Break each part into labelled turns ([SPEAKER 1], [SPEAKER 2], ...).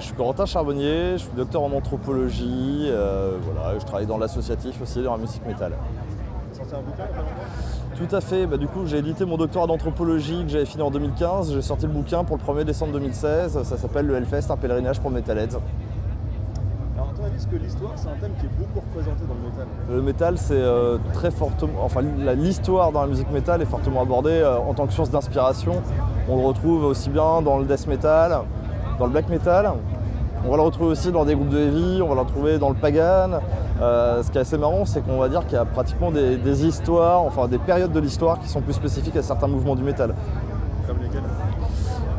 [SPEAKER 1] je suis Corentin Charbonnier, je suis docteur en anthropologie, voilà, je travaille dans l'associatif aussi dans la musique métal.
[SPEAKER 2] Sorti un bouquin
[SPEAKER 1] Tout à fait, bah, du coup j'ai édité mon doctorat d'anthropologie que j'avais fini en 2015, j'ai sorti le bouquin pour le 1er décembre 2016, ça s'appelle le Hellfest, un pèlerinage pour Metalheads.
[SPEAKER 2] Alors à ton avis, est-ce que l'histoire c'est un thème qui est beaucoup représenté dans le métal?
[SPEAKER 1] Le métal, c'est euh, très fortement. Enfin, l'histoire dans la musique métal est fortement abordée euh, en tant que source d'inspiration. On le retrouve aussi bien dans le death metal, dans le black metal. On va le retrouver aussi dans des groupes de heavy, on va le retrouver dans le pagan. Euh, ce qui est assez marrant, c'est qu'on va dire qu'il y a pratiquement des, des histoires, enfin des périodes de l'histoire qui sont plus spécifiques à certains mouvements du métal.
[SPEAKER 2] Comme lesquels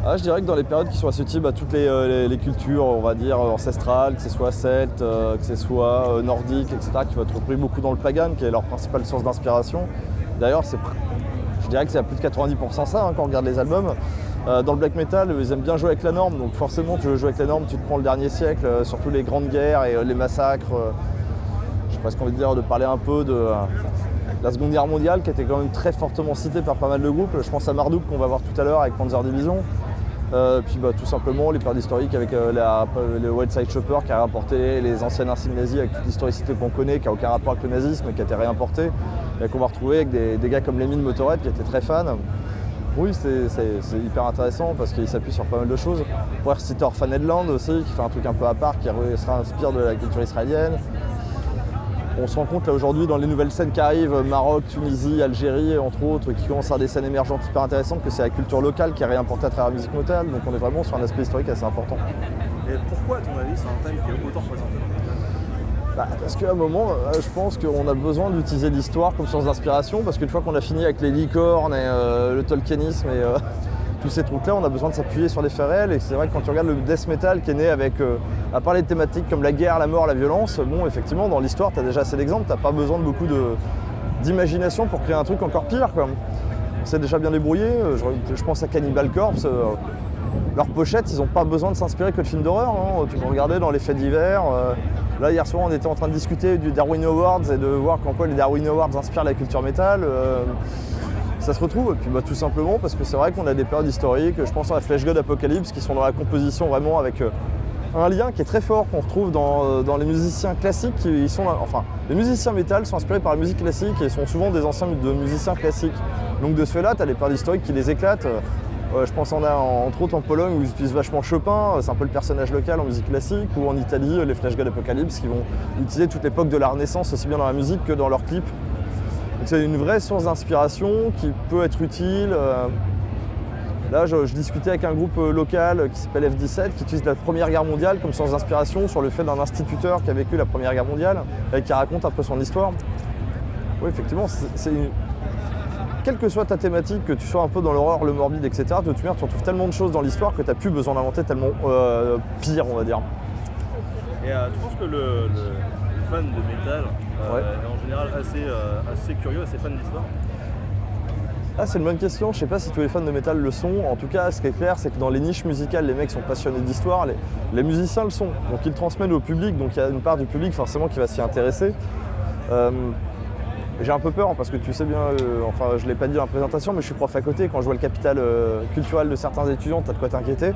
[SPEAKER 1] Ah, je dirais que dans les périodes qui sont associées à toutes les, euh, les- les cultures, on va dire ancestrales, que ce soit celte, euh, que ce soit euh, nordique, etc., qui va être repris beaucoup dans le pagan, qui est leur principale source d'inspiration. D'ailleurs, c'est, je dirais que c'est à plus de 90% ça hein, quand on regarde les albums. Euh, dans le black metal, ils aiment bien jouer avec la norme, donc forcément, tu veux jouer avec la norme, tu te prends le dernier siècle, euh, surtout les grandes guerres et euh, les massacres. euh, j'ai presque envie de dire de parler un peu de la Seconde Guerre mondiale, qui était quand même très fortement citée par pas mal de groupes. Je pense à Marduk qu'on va voir tout à l'heure avec Panzer Division. Puis bah, tout simplement les périodes historiques avec le White Side Chopper qui a rapporté les anciennes insignes nazies avec toute l'historicité qu'on connaît, qui n'a aucun rapport avec le nazisme, qui a été réimporté, et qu'on va retrouver avec des, des gars comme Lemmy de Motorhead qui étaient très fans. Oui, c'est hyper intéressant parce qu'il s'appuie sur pas mal de choses. On pourrait reciter Orphan Headland aussi, qui fait un truc un peu à part, qui se inspire de la culture israélienne. On se rend compte là aujourd'hui dans les nouvelles scènes qui arrivent, Maroc, Tunisie, Algérie entre autres, qui commencent à avoir des scènes émergentes hyper intéressantes, que c'est la culture locale qui est réimportée à travers la musique métal. Donc on est vraiment sur un aspect historique assez important.
[SPEAKER 2] Et pourquoi, à ton avis, c'est un thème qui est autant métal
[SPEAKER 1] Bah, parce qu'à un moment, euh, je pense qu'on a besoin d'utiliser l'histoire comme source d'inspiration, parce qu'une fois qu'on a fini avec les licornes et euh, le tolkienisme et euh, tous ces trucs-là, on a besoin de s'appuyer sur des faits réels. Et c'est vrai que quand tu regardes le death metal qui est né avec, à part les thématiques comme la guerre, la mort, la violence, bon, effectivement, dans l'histoire, tu as déjà assez d'exemples, tu pas besoin de beaucoup d'imagination pour créer un truc encore pire. Quoi. On s'est déjà bien débrouillé. Je, je pense à Cannibal Corpse. Leurs pochettes, ils n'ont pas besoin de s'inspirer que de films d'horreur. hein. Tu peux regarder dans les faits divers. euh, là, hier soir, on était en train de discuter du Darwin Awards et de voir qu'en quoi les Darwin Awards inspirent la culture métal. euh, ça se retrouve, et puis bah, tout simplement parce que c'est vrai qu'on a des périodes historiques, je pense à la Flash God Apocalypse, qui sont dans la composition vraiment avec euh, un lien qui est très fort qu'on retrouve dans, les musiciens classiques. Qui sont, enfin, les musiciens métal sont inspirés par la musique classique et sont souvent des anciens de musiciens classiques. Donc de ce fait-là, tu as des périodes historiques qui les éclatent. Euh, je pense en a en- entre autres en Pologne où ils utilisent vachement Chopin, euh, c'est un peu le personnage local en musique classique, ou en Italie, euh, les Flash God Apocalypse qui vont utiliser toute l'époque de la Renaissance aussi bien dans la musique que dans leurs clips. Donc c'est une vraie source d'inspiration qui peut être utile. Là, je, discutais avec un groupe local qui s'appelle F17 qui utilise la Première Guerre mondiale comme source d'inspiration sur le fait d'un instituteur qui a vécu la Première Guerre mondiale et qui raconte un peu son histoire. Oui, effectivement, c'est une- quelle que soit ta thématique, que tu sois un peu dans l'horreur, le morbide, etc., de toute manière, tu retrouves tellement de choses dans l'histoire que tu n'as plus besoin d'inventer tellement euh, pire, on va dire.
[SPEAKER 2] Et euh, tu penses que le, le- le fan de métal euh,
[SPEAKER 1] Ouais.
[SPEAKER 2] est en général assez, assez curieux, assez fan d'histoire
[SPEAKER 1] Ah, c'est une bonne question. Je sais pas si tous les fans de métal le sont. En tout cas, ce qui est clair, c'est que dans les niches musicales, les mecs sont passionnés d'histoire. Les, les musiciens le sont. Donc ils le transmettent au public. Donc il y a une part du public forcément qui va s'y intéresser. Euh, j'ai un peu peur hein, parce que tu sais bien, euh, enfin je l'ai pas dit dans la présentation, mais je suis prof à côté. Quand je vois le capital euh, culturel de certains étudiants, t'as de quoi t'inquiéter.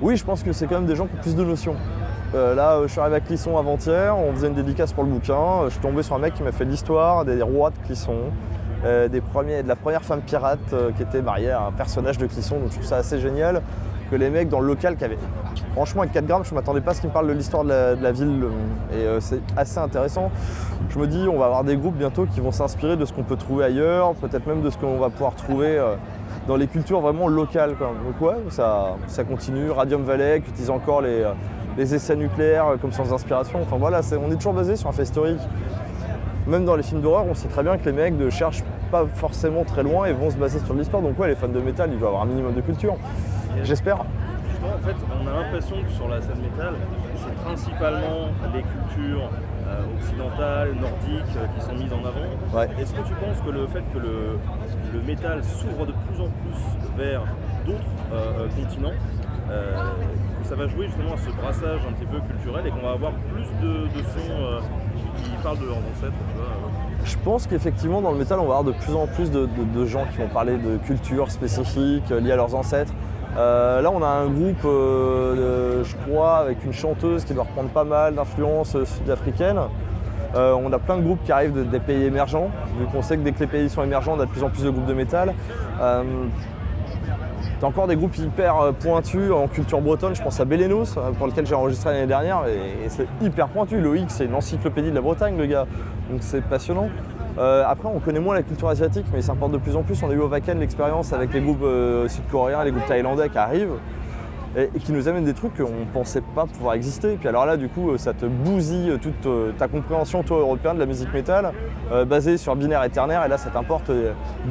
[SPEAKER 1] Oui, je pense que c'est quand même des gens qui ont plus de notions. Euh, là, je suis arrivé à Clisson avant-hier, on faisait une dédicace pour le bouquin. Je suis tombé sur un mec qui m'a fait l'histoire des rois de Clisson, des premiers, de la première femme pirate qui était mariée à un personnage de Clisson. Donc je trouve ça assez génial que les mecs dans le local qui avaient. Franchement, avec 4 grammes, je ne m'attendais pas à ce qu'ils me parlent de l'histoire de la, ville. euh, Et euh, c'est assez intéressant. Je me dis, on va avoir des groupes bientôt qui vont s'inspirer de ce qu'on peut trouver ailleurs, peut-être même de ce qu'on va pouvoir trouver euh, dans les cultures vraiment locales. quoi. Donc ouais, ça, ça continue. Radium Valley qui utilise encore les, essais nucléaires comme source d'inspiration. Enfin voilà, on est toujours basé sur un fait historique. Même dans les films d'horreur, on sait très bien que les mecs ne cherchent pas forcément très loin et vont se baser sur l'histoire. Donc ouais, les fans de métal, ils doivent avoir un minimum de culture. J'espère.
[SPEAKER 2] Justement, en fait, on a l'impression que sur la scène métal, c'est principalement les cultures euh, occidentales, nordiques euh, qui sont mises en avant.
[SPEAKER 1] Ouais.
[SPEAKER 2] Est-ce que tu penses que le fait que le, le métal s'ouvre de plus en plus vers d'autres euh, continents, euh, que ça va jouer justement à ce brassage un petit peu culturel et qu'on va avoir plus de, de sons euh, qui, parlent de leurs ancêtres, tu vois.
[SPEAKER 1] Je pense qu'effectivement, dans le métal, on va avoir de plus en plus de, de- de gens qui vont parler de culture spécifique euh, liée à leurs ancêtres. Euh, là, on a un groupe, euh, je crois, avec une chanteuse qui doit reprendre pas mal d'influences sud-africaines. Euh, on a plein de groupes qui arrivent de- des pays émergents, vu qu'on sait que dès que les pays sont émergents, on a de plus en plus de groupes de métal. T'as encore des groupes hyper pointus en culture bretonne, je pense à Belenos, pour lequel j'ai enregistré l'année dernière, et, et c'est hyper pointu. Loïc, c'est une encyclopédie de la Bretagne, le gars, donc c'est passionnant. Euh, après, on connaît moins la culture asiatique, mais ça importe de plus en plus. On a eu au Wacken l'expérience avec les groupes euh, sud-coréens, les groupes thaïlandais qui arrivent et, qui nous amènent des trucs qu'on ne pensait pas pouvoir exister. Puis alors là, du coup, euh, ça te bousille toute ta compréhension, toi, européen, de la musique métal, basée sur binaire et ternaire. Et là, ça t'importe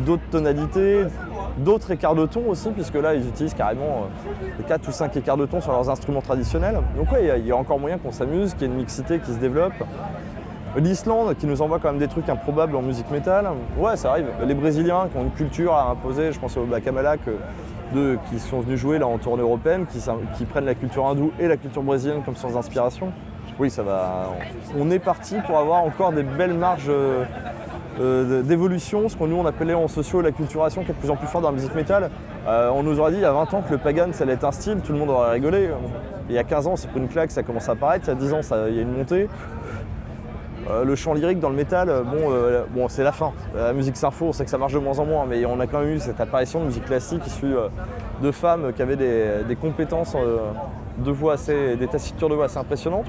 [SPEAKER 1] d'autres tonalités, d'autres écarts de ton aussi, puisque là, ils utilisent carrément euh, 4 ou 5 écarts de ton sur leurs instruments traditionnels. Donc ouais, il y, a encore moyen qu'on s'amuse, qu'il y ait une mixité qui se développe. L'Islande qui nous envoie quand même des trucs improbables en musique métal. Ouais, ça arrive. Les Brésiliens qui ont une culture à imposer, je pense au Bacamalak, de, qui sont venus jouer là en tournée européenne, qui, prennent la culture hindoue et la culture brésilienne comme sans inspiration. Oui, ça va. On est parti pour avoir encore des belles marges euh, d'évolution, ce qu'on nous on appelait en sociaux la culturation qui est de plus en plus forte dans la musique métal. Euh, on nous aurait dit il y a 20 ans que le pagan ça allait être un style, tout le monde aurait rigolé. Il y a 15 ans c'est pas une claque, ça commence à apparaître, il y a 10 ans ça- il y a une montée. Euh, le chant lyrique dans le métal, euh, bon, euh, bon c'est la fin. La musique sympho, on sait que ça marche de moins en moins, mais on a quand même eu cette apparition de musique classique issue de femmes qui avaient des, compétences de voix assez, des tessitures de voix assez impressionnantes.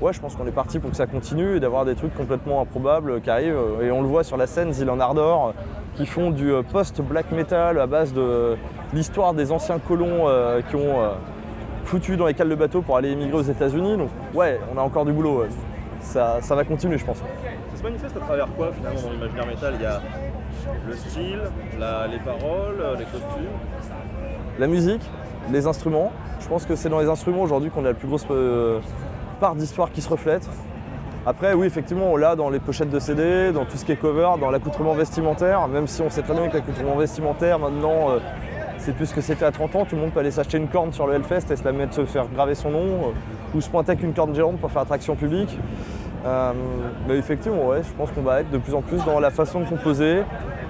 [SPEAKER 1] Ouais, je pense qu'on est parti pour que ça continue et d'avoir des trucs complètement improbables qui arrivent. Et on le voit sur la scène, Zilan Ardor, qui font du post-black metal à base de l'histoire des anciens colons qui ont foutu dans les cales de bateau pour aller émigrer aux États-Unis. Donc, ouais, on a encore du boulot. Ça, ça va continuer, je pense.
[SPEAKER 2] Ça se manifeste à travers quoi finalement dans l'imaginaire métal? Il y a le style, la- les paroles, les costumes?
[SPEAKER 1] La musique, les instruments. Je pense que c'est dans les instruments aujourd'hui qu'on a la plus grosse euh, part d'histoire qui se reflète. Après, oui, effectivement, on l'a dans les pochettes de CD, dans tout ce qui est cover, dans l'accoutrement vestimentaire, même si on sait très bien que l'accoutrement vestimentaire, maintenant, euh, c'est plus ce que c'était à 30 ans. Tout le monde peut aller s'acheter une corne sur le Hellfest et se la mettre, se faire graver son nom, euh, ou se pointer avec une corne géante pour faire attraction publique. Euh, effectivement, ouais, je pense qu'on va être de plus en plus dans la façon de composer,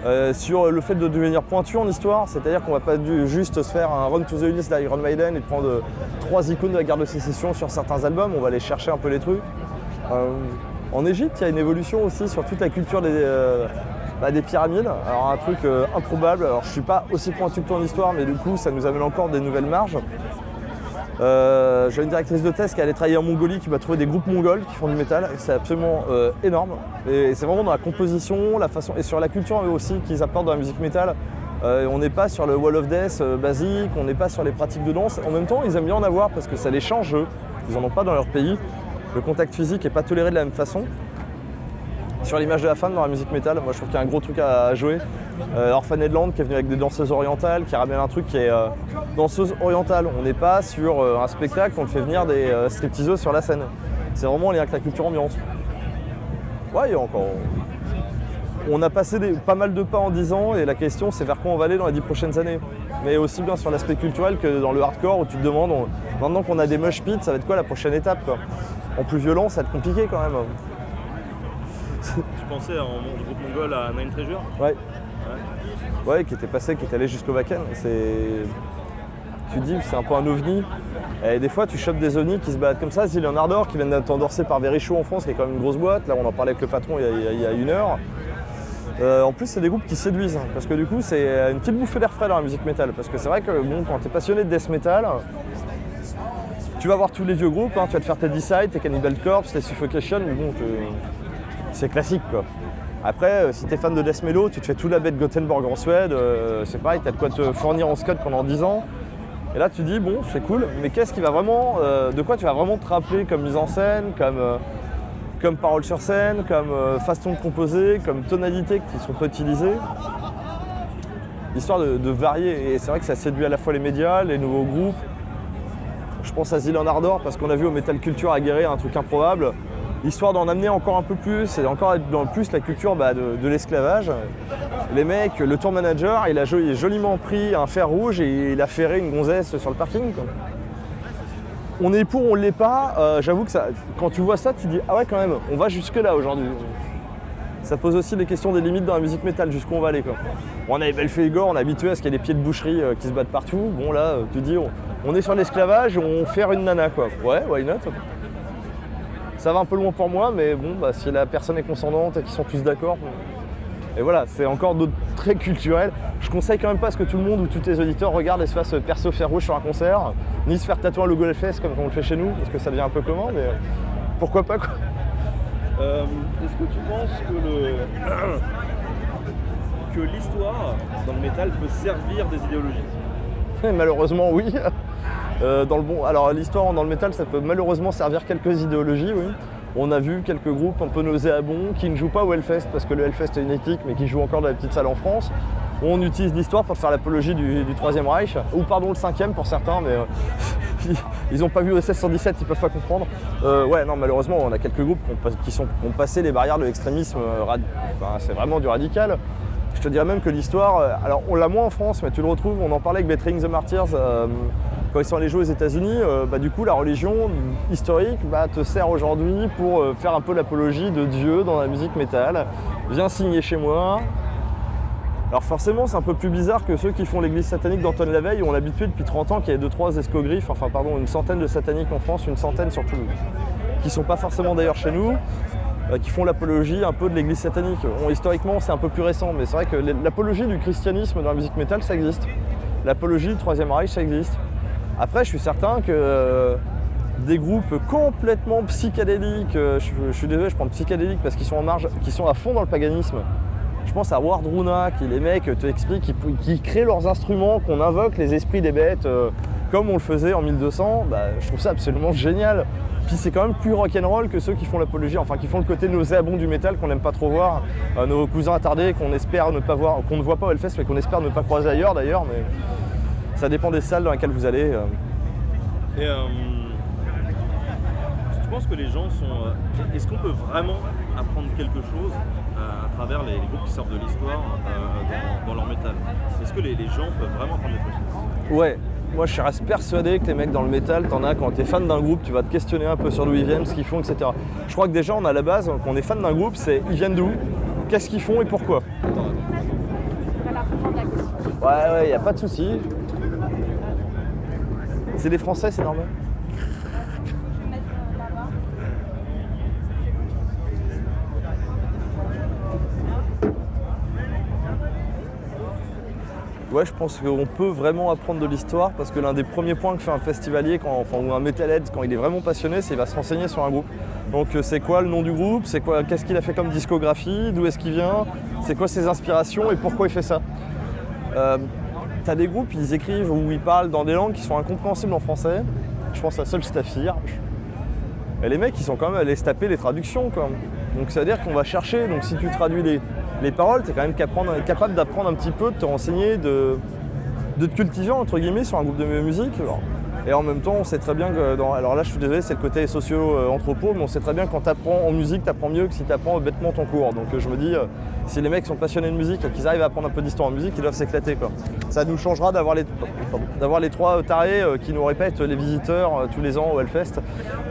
[SPEAKER 1] euh, sur le fait de devenir pointu en histoire, c'est-à-dire qu'on va pas juste se faire un run to the Ulysse d'Iron Maiden et prendre trois icônes de la guerre de sécession sur certains albums, on va aller chercher un peu les trucs. En Égypte, il y a une évolution aussi sur toute la culture des, bah, des pyramides. Alors un truc euh, improbable, alors je suis pas aussi pointu que toi en histoire, mais du coup ça nous amène encore des nouvelles marges. Euh, J'ai une directrice de thèse qui allait travailler en Mongolie, qui va trouver des groupes mongols qui font du métal. C'est absolument euh, énorme. Et c'est vraiment dans la composition, la façon et sur la culture eux aussi qu'ils apportent dans la musique métal. On n'est pas sur le Wall of Death basique, on n'est pas sur les pratiques de danse. En même temps, ils aiment bien en avoir parce que ça les change eux. Ils en ont pas dans leur pays. Le contact physique n'est pas toléré de la même façon. Sur l'image de la femme dans la musique métal, moi je trouve qu'il y a un gros truc à jouer. Euh, Orphan qui est venu avec des danseuses orientales, qui ramène un truc qui est euh, danseuse orientale. On n'est pas sur euh, un spectacle, on fait venir des stripteaseuses sur la scène. C'est vraiment en lien avec la culture ambiance. Ouais, il y a encore. On a passé pas mal de pas en 10 ans et la question c'est vers quoi on va aller dans les 10 prochaines années. Mais aussi bien sur l'aspect culturel que dans le hardcore où tu te demandes, maintenant qu'on a des mosh pits, ça va être quoi la prochaine étape. En plus violent, ça va être compliqué quand même.
[SPEAKER 2] Tu pensais en groupe mongol à Nine Treasure
[SPEAKER 1] Ouais.
[SPEAKER 2] Ouais.
[SPEAKER 1] Ouais, qui était passé, qui est allé jusqu'au Wacken. C'est. Tu dis, c'est un peu un ovni. Et des fois, tu chopes des ovnis qui se baladent comme ça. Zillion Ardor, qui vient d'être endorsé par Verichaud en France, qui est quand même une grosse boîte. Là, on en parlait avec le patron il y a, il y une heure. Euh, en plus, c'est des groupes qui séduisent. hein, parce que du coup, c'est une petite bouffée d'air frais dans la musique métal. Parce que c'est vrai que bon, quand tu es passionné de death metal, tu vas voir tous les vieux groupes. hein, tu vas te faire tes Decide, tes Cannibal Corpse, tes Suffocation. Mais bon, c'est classique quoi. Après, euh, si t'es fan de Death Mellow, tu te fais tout la bête Gothenburg en Suède, euh, c'est pareil, t'as de quoi te fournir en scud pendant 10 ans. Et là, tu dis, bon, c'est cool, mais qu'est-ce qui va vraiment. euh, de quoi tu vas vraiment te rappeler comme mise en scène, comme, comme parole sur scène, comme façon de composer, comme tonalité qui sont pas utilisées? Histoire de, de varier. Et c'est vrai que ça séduit à la fois les médias, les nouveaux groupes. Je pense à Zilan Ardor parce qu'on a vu au Metal Culture à Guéret un truc improbable histoire d'en amener encore un peu plus et encore plus la culture bah, de, l'esclavage. Les mecs, le tour manager, il a joliment pris un fer rouge et il a ferré une gonzesse sur le parking. On est pour, on l'est pas. euh, J'avoue que ça, quand tu vois ça, tu dis ah ouais quand même, on va jusque là aujourd'hui. ça pose aussi des questions des limites dans la musique métal, jusqu'où on va aller. On a Belphégor, on est habitué à ce qu'il y ait des pieds de boucherie euh, qui se battent partout. Bon là, euh, tu dis, on, on est sur l'esclavage on fait une nana quoi. Ouais, why not? Ça va un peu loin pour moi, mais bon, bah, si la personne est consentante et qu'ils sont tous d'accord. Et voilà, c'est encore d'autres traits culturels. Je conseille quand même pas à ce que tout le monde ou tous tes auditeurs regardent et se fassent perso fer rouge sur un concert, ni se faire tatouer un logo LFS comme on le fait chez nous, parce que ça devient un peu commun, mais pourquoi pas quoi.
[SPEAKER 2] Euh, Est-ce que tu penses que le que l'histoire dans le métal peut servir des idéologies?
[SPEAKER 1] Malheureusement, oui. Euh, dans le bon, alors l'histoire dans le métal, ça peut malheureusement servir quelques idéologies, oui. On a vu quelques groupes un peu nauséabonds qui ne jouent pas au Hellfest parce que le Hellfest est une éthique, mais qui jouent encore dans les petites salles en France. On utilise l'histoire pour faire l'apologie du, Troisième Reich, ou pardon le cinquième pour certains, mais euh, ils n'ont pas vu OSS 117, ils peuvent pas comprendre. Euh, ouais, non, malheureusement, on a quelques groupes qui ont, passé les barrières de l'extrémisme. enfin, c'est vraiment du radical. Je te dirais même que l'histoire, alors on l'a moins en France, mais tu le retrouves, on en parlait avec Bettering the Martyrs quand ils sont allés jouer aux États-Unis. euh, bah, du coup, la religion historique bah, te sert aujourd'hui pour euh, faire un peu l'apologie de Dieu dans la musique métal. Viens signer chez moi. Alors forcément, c'est un peu plus bizarre que ceux qui font l'église satanique d'Antoine Laveille, où on l'habitude depuis 30 ans qu'il y a 2-3 escogriffes, enfin pardon, une centaine de sataniques en France, une centaine surtout, qui sont pas forcément d'ailleurs chez nous, euh, qui font l'apologie un peu de l'église satanique. Historiquement, c'est un peu plus récent, mais c'est vrai que l'apologie du christianisme dans la musique métal, ça existe. L'apologie du Troisième Reich, ça existe. Après, je suis certain que euh, des groupes complètement psychédéliques, euh, je, suis désolé, je prends psychédéliques parce qu'ils sont en marge, sont à fond dans le paganisme. Je pense à Ward Runa, qui les mecs te expliquent, qui, qui créent leurs instruments, qu'on invoque les esprits des bêtes, euh, comme on le faisait en 1200. Bah, je trouve ça absolument génial. Puis c'est quand même plus rock'n'roll que ceux qui font l'apologie, enfin qui font le côté nauséabond du métal qu'on n'aime pas trop voir. Nos cousins attardés qu'on espère ne pas voir, qu'on ne voit pas au Hellfest, mais qu'on espère ne pas croiser ailleurs d'ailleurs. Ça dépend des salles dans lesquelles vous allez. euh.
[SPEAKER 2] Et euh, je pense que les gens sont. euh, Est-ce qu'on peut vraiment apprendre quelque chose euh, à travers les, les groupes qui sortent de l'histoire euh, dans, dans leur métal? Est-ce que les, les gens peuvent vraiment apprendre des choses
[SPEAKER 1] Ouais, moi je reste persuadé que les mecs dans le métal, t'en as quand t'es fan d'un groupe, tu vas te questionner un peu sur d'où ils viennent, ce qu'ils font, etc. Je crois que déjà on a la base, quand on est fan d'un groupe, c'est ils viennent d'où, qu'est-ce qu'ils font et pourquoi? Ouais, ouais, y a pas de souci. C'est des Français, c'est normal. Ouais, je pense qu'on peut vraiment apprendre de l'histoire parce que l'un des premiers points que fait un festivalier quand, enfin, ou un metalhead quand il est vraiment passionné, c'est qu'il va se renseigner sur un groupe. Donc euh, c'est quoi le nom du groupe, c'est quoi, qu'est-ce qu'il a fait comme discographie, d'où est-ce qu'il vient, c'est quoi ses inspirations et pourquoi il fait ça? Euh, T'as des groupes, ils écrivent ou ils parlent dans des langues qui sont incompréhensibles en français. Je pense à Seul Staffir. Et les mecs, ils sont quand même allés se taper les traductions. Quoi. Donc ça veut dire qu'on va chercher. Donc si tu traduis les, les paroles, tu es quand même capable, d'apprendre un petit peu, de te renseigner, de, te cultiver entre guillemets sur un groupe de musique. Et en même temps, on sait très bien que. Alors là, je suis désolé, c'est le côté socio-anthropo, mais on sait très bien que quand tu apprends en musique, tu apprends mieux que si tu apprends bêtement ton cours. Donc euh, je me dis, euh, si les mecs sont passionnés de musique et qu'ils arrivent à apprendre un peu d'histoire en musique, ils doivent s'éclater. quoi. Ça nous changera d'avoir les, trois tarés euh, qui nous répètent les visiteurs tous les ans au Hellfest.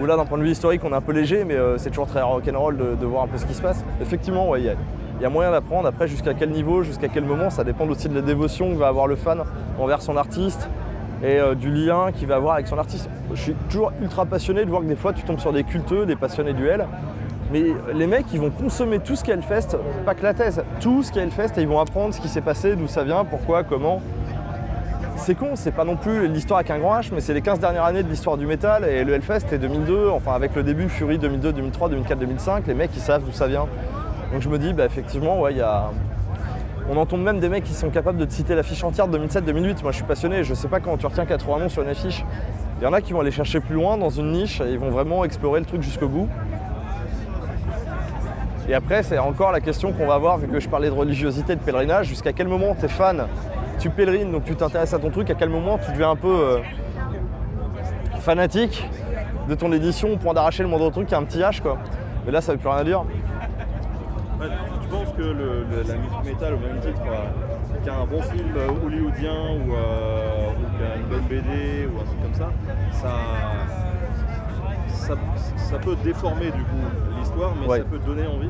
[SPEAKER 1] Où là, d'un point de vue historique, on est un peu léger, mais c'est toujours très rock'n'roll de, de voir un peu ce qui se passe. Effectivement, ouais, il y a moyen d'apprendre. Après, jusqu'à quel niveau, jusqu'à quel moment, ça dépend aussi de la dévotion que va avoir le fan envers son artiste et euh, du lien qu'il va avoir avec son artiste. Je suis toujours ultra passionné de voir que des fois tu tombes sur des culteux, des passionnés du L. Mais les mecs, ils vont consommer tout ce qu'est Hellfest, pas que la thèse, tout ce qu'est Hellfest et ils vont apprendre ce qui s'est passé, d'où ça vient, pourquoi, comment. C'est con, c'est pas non plus l'histoire avec un grand H, mais c'est les 15 dernières années de l'histoire du métal et le Hellfest est 2002, enfin avec le début Fury 2002, 2003, 2004, 2005, les mecs ils savent d'où ça vient. Donc je me dis, bah effectivement, ouais, il y a. On entend même des mecs qui sont capables de te citer l'affiche entière de 2007-2008. Moi je suis passionné, je sais pas comment tu retiens 80 noms sur une affiche. Il y en a qui vont aller chercher plus loin dans une niche et ils vont vraiment explorer le truc jusqu'au bout. Et après, c'est encore la question qu'on va voir, vu que je parlais de religiosité, de pèlerinage, jusqu'à quel moment tu es fan, tu pèlerines, donc tu t'intéresses à ton truc, à quel moment tu deviens un peu euh, fanatique de ton édition au point d'arracher le moindre truc qui a un petit H quoi? Mais là, ça veut plus rien dire.
[SPEAKER 2] Que le- le- la musique métal, au même titre euh, qu'un bon film euh, hollywoodien ou, euh, ou qu'une bonne BD ou un truc comme ça, ça, ça, ça peut déformer du coup l'histoire, mais
[SPEAKER 1] Ouais.
[SPEAKER 2] ça peut donner envie.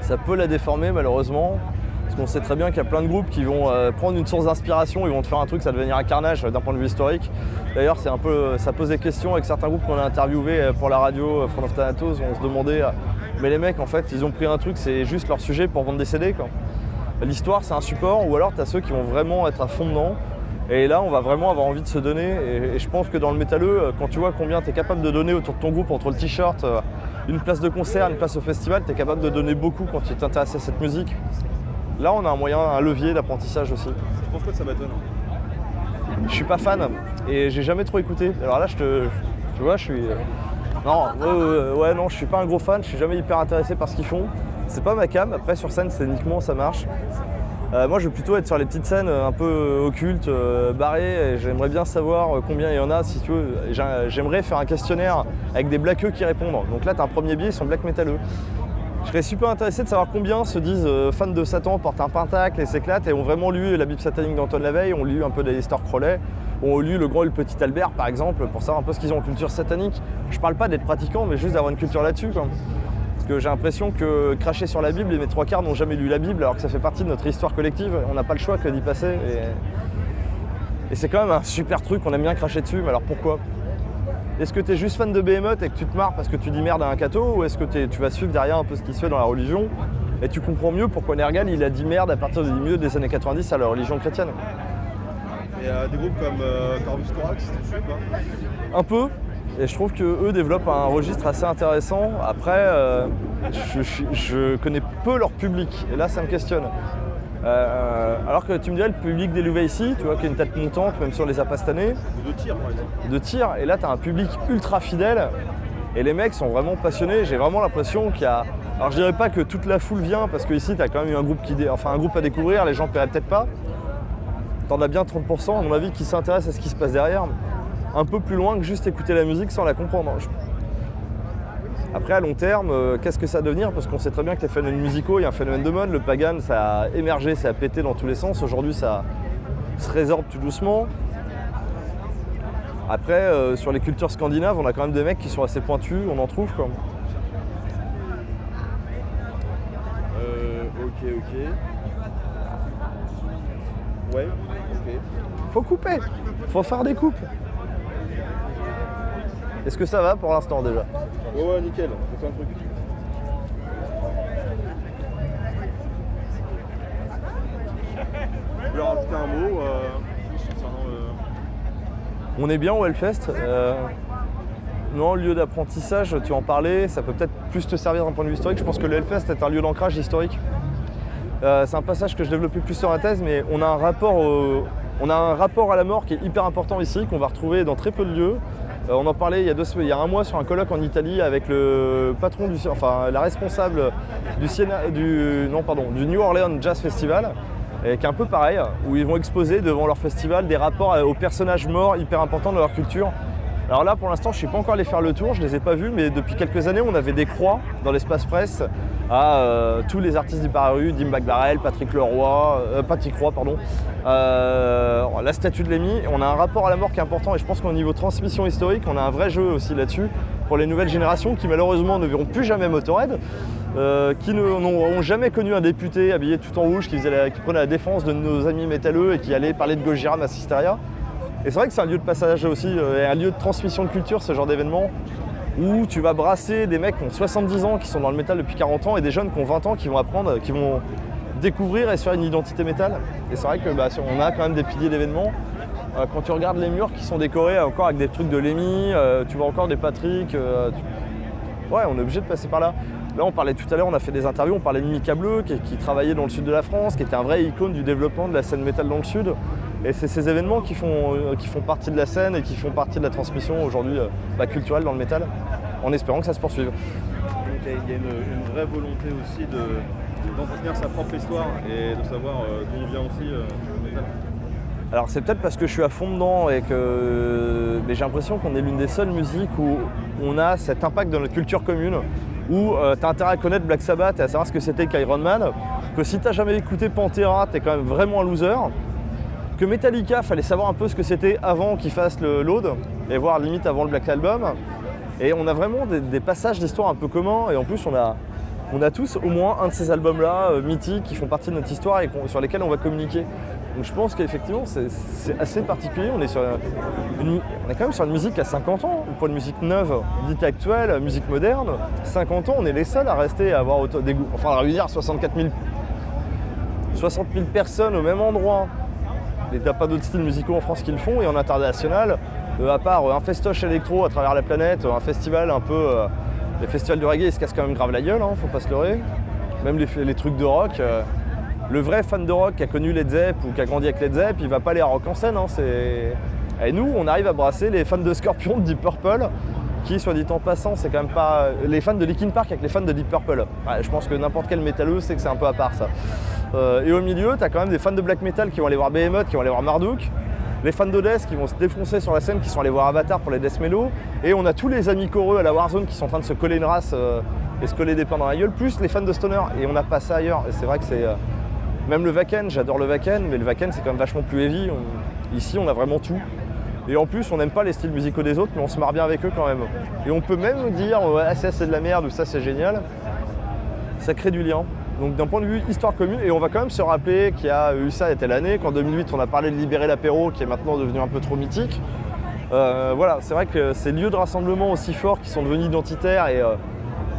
[SPEAKER 1] ça peut la déformer malheureusement. Parce qu'on sait très bien qu'il y a plein de groupes qui vont euh, prendre une source d'inspiration, ils vont te faire un truc, ça va devenir un carnage d'un point de vue historique. D'ailleurs, c'est un peu, ça pose des questions avec certains groupes qu'on a interviewés pour la radio, Front of Thanatos, on se demandait, mais les mecs en fait, ils ont pris un truc, c'est juste leur sujet pour vendre des CD. L'histoire, c'est un support, ou alors tu as ceux qui vont vraiment être à fond dedans. Et là, on va vraiment avoir envie de se donner. Et, et je pense que dans le métalleux, quand tu vois combien tu es capable de donner autour de ton groupe, entre le t-shirt, une place de concert, une place au festival, tu es capable de donner beaucoup quand tu t'intéresses à cette musique. Là, on a un moyen, un levier d'apprentissage aussi.
[SPEAKER 2] Tu penses quoi de Sabaton
[SPEAKER 1] Je suis pas fan et j'ai jamais trop écouté. Alors là, je te, tu vois, je suis. Non, ouais, ouais, non, je suis pas un gros fan. Je suis jamais hyper intéressé par ce qu'ils font. C'est pas ma cam. Après, sur scène, c'est uniquement ça marche. Euh, moi, je veux plutôt être sur les petites scènes euh, un peu occultes, euh, barrées. Et j'aimerais bien savoir combien il y en a, si tu veux. J'aimerais faire un questionnaire avec des blackeux qui répondent. Donc là, tu as un premier biais, ils sont black métalleux. Je serais super intéressé de savoir combien se disent fans de Satan, portent un pentacle et s'éclatent et ont vraiment lu la Bible satanique d'Antoine Laveille, ont lu un peu d'Alistair Crowley, ont lu Le Grand et le Petit Albert par exemple, pour savoir un peu ce qu'ils ont en culture satanique. Je parle pas d'être pratiquant, mais juste d'avoir une culture là-dessus. Parce que j'ai l'impression que cracher sur la Bible, et mes trois quarts n'ont jamais lu la Bible, alors que ça fait partie de notre histoire collective. On n'a pas le choix que d'y passer. Et, c'est quand même un super truc, on aime bien cracher dessus, mais alors pourquoi? Est-ce que tu es juste fan de Behemoth et que tu te marres parce que tu dis merde à un catho ou est-ce que tu vas suivre derrière un peu ce qui se fait dans la religion et tu comprends mieux pourquoi Nergal il a dit merde à partir du milieu des années 90 à la religion chrétienne?
[SPEAKER 2] Et euh, des groupes comme euh, Corvus Corax, tu pas
[SPEAKER 1] Un peu et je trouve qu'eux développent un registre assez intéressant. Après, euh, je, je- je connais peu leur public et là ça me questionne. Euh, alors que tu me dirais le public d'Eluva ici, tu vois, qui a une tête montante, même sur les apastanés,
[SPEAKER 2] de tir par exemple
[SPEAKER 1] de tir. Et là, tu as un public ultra fidèle. Et les mecs sont vraiment passionnés. J'ai vraiment l'impression qu'il y a. Alors, je dirais pas que toute la foule vient, parce que ici, tu as quand même eu un groupe, qui dé- enfin, un groupe à découvrir. Les gens paieraient peut-être pas. T'en as bien 30%, à mon avis, qui s'intéressent à ce qui se passe derrière. Un peu plus loin que juste écouter la musique sans la comprendre. Après, à long terme, euh, qu'est-ce que ça va devenir? Parce qu'on sait très bien que les phénomènes musicaux, il y a un phénomène de mode. Le pagan, ça a émergé, ça a pété dans tous les sens. Aujourd'hui, ça se résorbe tout doucement. Après, euh, sur les cultures scandinaves, on a quand même des mecs qui sont assez pointus, on en trouve quoi.
[SPEAKER 2] Euh, ok, ok. Ouais.
[SPEAKER 1] Faut couper, faut faire des coupes. Est-ce que ça va pour l'instant déjà?
[SPEAKER 2] Ouais, ouais, nickel, on fait un truc. Je voulais rajouter un mot euh, concernant le.
[SPEAKER 1] On est bien au Hellfest. euh, non, lieu d'apprentissage, tu en parlais, ça peut peut-être plus te servir d'un point de vue historique. Je pense que le Hellfest est un lieu d'ancrage historique. Euh, c'est un passage que je développais plus sur la thèse, mais on a un rapport, on a un rapport à la mort qui est hyper important ici, qu'on va retrouver dans très peu de lieux. Euh, on en parlait il y, a un mois sur un colloque en Italie avec le patron du, enfin la responsable du, New Orleans Jazz Festival, qui est un peu pareil, où ils vont exposer devant leur festival des rapports aux personnages morts hyper importants de leur culture. Alors là, pour l'instant, je ne suis pas encore allé faire le tour, je ne les ai pas vus, mais depuis quelques années, on avait des croix dans l'espace presse à euh, tous les artistes disparus, Dim Bagbarel, Patrick Leroy, euh, Patrick Roy, pardon, euh, la statue de Lémy. On a un rapport à la mort qui est important et je pense qu'au niveau transmission historique, on a un vrai jeu aussi là-dessus pour les nouvelles générations qui malheureusement ne verront plus jamais Motorhead. euh, qui n'ont jamais connu un député habillé tout en rouge qui, prenait la défense de nos amis métalleux et qui allait parler de Gojira à Sisteria. Et c'est vrai que c'est un lieu de passage aussi, euh, un lieu de transmission de culture, ce genre d'événement, où tu vas brasser des mecs qui ont 70 ans, qui sont dans le métal depuis 40 ans, et des jeunes qui ont 20 ans, qui vont apprendre, qui vont découvrir et se faire une identité métal. Et c'est vrai que bah, on a quand même des piliers d'événements. Euh, quand tu regardes les murs qui sont décorés encore avec des trucs de Lémi, euh, tu vois encore des Patrick. Ouais, on est obligé de passer par là. Là, on parlait tout à l'heure, on a fait des interviews, on parlait de Mika Bleu, qui, qui travaillait dans le sud de la France, qui était un vrai icône du développement de la scène métal dans le sud. Et c'est ces événements qui font, euh, qui font partie de la scène et qui font partie de la transmission aujourd'hui euh, bah, culturelle dans le métal, en espérant que ça se poursuive.
[SPEAKER 2] Donc il y a- une, une vraie volonté aussi de- d'entretenir sa propre histoire et de savoir euh, d'où on vient aussi euh, le métal.
[SPEAKER 1] Alors c'est peut-être parce que je suis à fond dedans et que j'ai l'impression qu'on est l'une des seules musiques où on a cet impact dans notre culture commune, où tu as intérêt à connaître Black Sabbath et à savoir ce que c'était qu'Iron Man, que si t'as jamais écouté Pantera, t'es quand même vraiment un loser, que Metallica, fallait savoir un peu ce que c'était avant qu'ils fassent le load, et voir limite avant le Black Album. Et on a vraiment des, passages d'histoire un peu communs, et en plus on a on a tous au moins un de ces albums-là euh, mythiques qui font partie de notre histoire et sur lesquels on va communiquer. Donc je pense qu'effectivement c'est assez particulier. On est, sur une- on est quand même sur une musique à 50 ans, pour une musique neuve, dite actuelle, musique moderne. 50 ans, on est les seuls à rester à avoir autant des goûts. Enfin, à réunir 64 000, 60 000 personnes au même endroit. Et t'as pas d'autres styles musicaux en France qui le font. Et en international, euh, à part euh, un festoche électro à travers la planète, un festival un peu. euh, les festivals de reggae, ils se cassent quand même grave la gueule, hein, faut pas se leurrer. Même les, trucs de rock. le vrai fan de rock qui a connu Led Zepp ou qui a grandi avec Led Zepp, il va pas aller à rock en scène. hein. Et nous, on arrive à brasser les fans de Scorpion, de Deep Purple, qui, soit dit en passant, c'est quand même pas. Les fans de Linkin Park avec les fans de Deep Purple. Je pense que n'importe quel métalleux sait que c'est un peu à part ça. Euh, et au milieu, tu as quand même des fans de black metal qui vont aller voir Behemoth, qui vont aller voir Marduk. Les fans de qui vont se défoncer sur la scène, qui sont allés voir Avatar pour les Death Mellow. Et on a tous les amis coreux à la Warzone qui sont en train de se coller une race euh, et se coller des pains dans la gueule, plus les fans de Stoner. Et on n'a pas ça ailleurs. Et c'est vrai que c'est. euh, même le Wacken, j'adore le Wacken, mais le Wacken c'est quand même vachement plus heavy. Ici, on a vraiment tout. Et en plus, on n'aime pas les styles musicaux des autres, mais on se marre bien avec eux quand même. Et on peut même dire, ouais, ça c'est de la merde ou ça c'est génial. Ça crée du lien. Donc d'un point de vue histoire commune, et on va quand même se rappeler qu'il y a eu ça il y telle année, qu'en 2008 on a parlé de Libérer l'apéro, qui est maintenant devenu un peu trop mythique. Euh, voilà, c'est vrai que ces lieux de rassemblement aussi forts qui sont devenus identitaires et euh,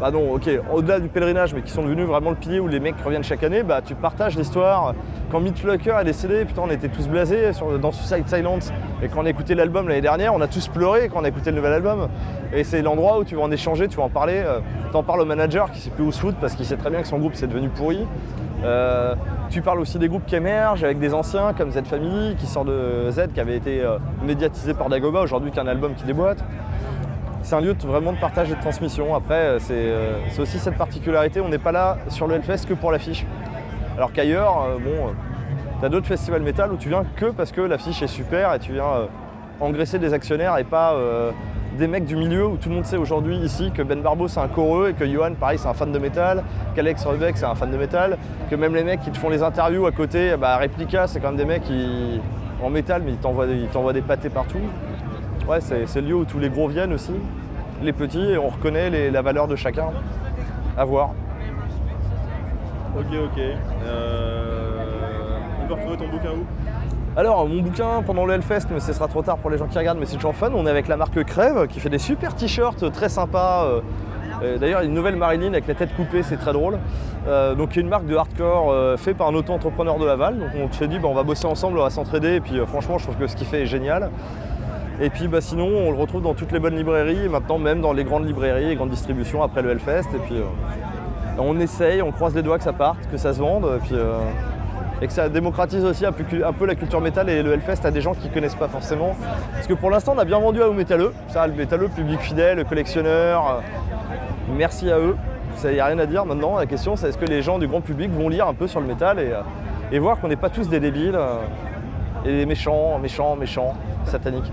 [SPEAKER 1] bah non, ok, au-delà du pèlerinage, mais qui sont devenus vraiment le pilier où les mecs reviennent chaque année, bah tu partages l'histoire. Quand Meat Locker est décédé, putain, on était tous blasés sur- dans Suicide Silence. Et quand on a écouté l'album l'année dernière, on a tous pleuré quand on a écouté le nouvel album. Et c'est l'endroit où tu vas en échanger, tu vas en parler. euh, T'en parles au manager qui sait plus où se foutre parce qu'il sait très bien que son groupe c'est devenu pourri. Euh, tu parles aussi des groupes qui émergent avec des anciens comme Z Family qui sort de Z qui avait été euh, médiatisé par Dagoba aujourd'hui qui est un album qui déboîte. C'est un lieu de- vraiment de partage et de transmission. Après, euh, c'est euh, c'est aussi cette particularité, on n'est pas là sur le Hellfest que pour l'affiche. Alors qu'ailleurs, euh, bon, tu as d'autres festivals métal où tu viens que parce que l'affiche est super et tu viens engraisser des actionnaires et pas des mecs du milieu où tout le monde sait aujourd'hui ici que Ben Barbo c'est un coreux et que Johan pareil c'est un fan de métal, qu'Alex Rebeck c'est un fan de métal, que même les mecs qui te font les interviews à côté, bah Replica c'est quand même des mecs qui en métal mais ils t'envoient des pâtés partout. Ouais c'est le lieu où tous les gros viennent aussi, les petits et on reconnaît les- la valeur de chacun. À voir.
[SPEAKER 2] Ok, ok. Euh, on peut retrouver ton bouquin où?
[SPEAKER 1] Alors, mon bouquin pendant le Hellfest, mais ce sera trop tard pour les gens qui regardent, mais c'est toujours fun. On est avec la marque Crève qui fait des super t-shirts très sympas. euh, euh, D'ailleurs, une nouvelle Marilyn avec la tête coupée, c'est très drôle. Euh, donc, une marque de hardcore euh, fait par un auto-entrepreneur de Laval. Donc, on s'est dit, bah, on va bosser ensemble, on va s'entraider. Et puis, euh, franchement, je trouve que ce qu'il fait est génial. Et puis, bah, sinon, on le retrouve dans toutes les bonnes librairies et maintenant même dans les grandes librairies et grandes distributions après le Hellfest. Et puis, euh, on essaye, on croise les doigts que ça parte, que ça se vende. Et puis, euh, et que ça démocratise aussi un peu, la culture métal et le Hellfest à des gens qui ne connaissent pas forcément. Parce que pour l'instant, on a bien vendu à aux métalleux. Ça, le métalleux, public fidèle, le collectionneur. euh, merci à eux. Il n'y a rien à dire maintenant. La question, c'est est-ce que les gens du grand public vont lire un peu sur le métal et, voir qu'on n'est pas tous des débiles et des méchants, méchants, méchants, sataniques.